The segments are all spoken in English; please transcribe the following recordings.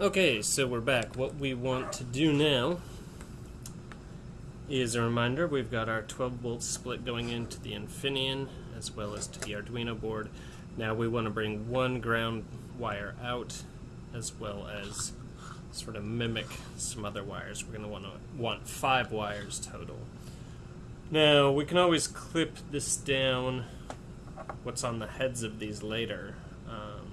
Okay, so we're back. What we want to do now is a reminder we've got our 12 volt split going into the Infineon as well as to the Arduino board. Now we want to bring one ground wire out as well as sort of mimic some other wires. We're going to want to want five wires total. Now we can always clip this down what's on the heads of these later. Um,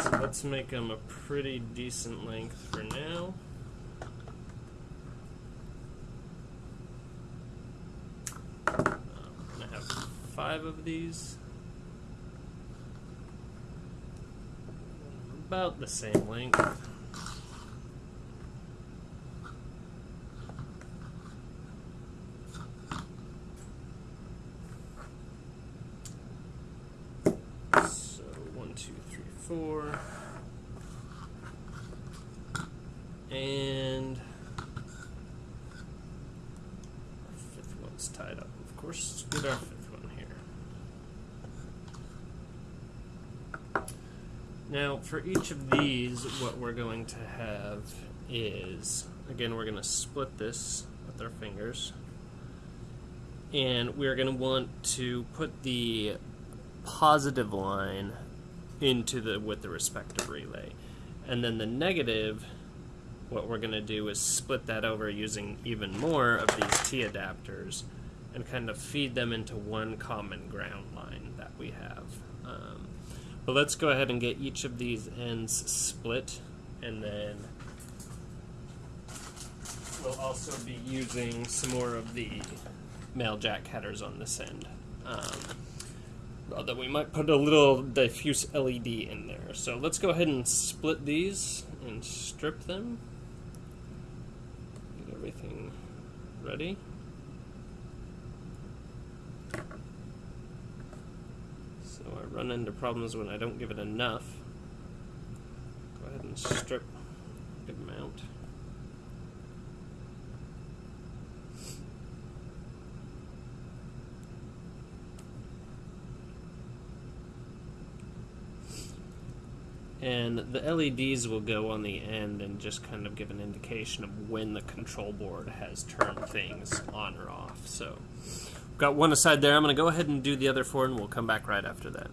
so let's make them a pretty decent length for now. Um, gonna have five of these. About the same length. So one, two, three, four. And our fifth one's tied up. Of course, let's get our fifth one here. Now, for each of these, what we're going to have is, again, we're going to split this with our fingers. And we're going to want to put the positive line into the with the respective relay. And then the negative, what we're going to do is split that over using even more of these T adapters and kind of feed them into one common ground line that we have. Um, but let's go ahead and get each of these ends split and then we'll also be using some more of the male jack headers on this end. Um, Uh, although we might put a little diffuse LED in there. So let's go ahead and split these and strip them. Get everything ready. So I run into problems when I don't give it enough. Go ahead and strip a good amount. And the LEDs will go on the end and just kind of give an indication of when the control board has turned things on or off. So, got one aside there. I'm going to go ahead and do the other four, and we'll come back right after that.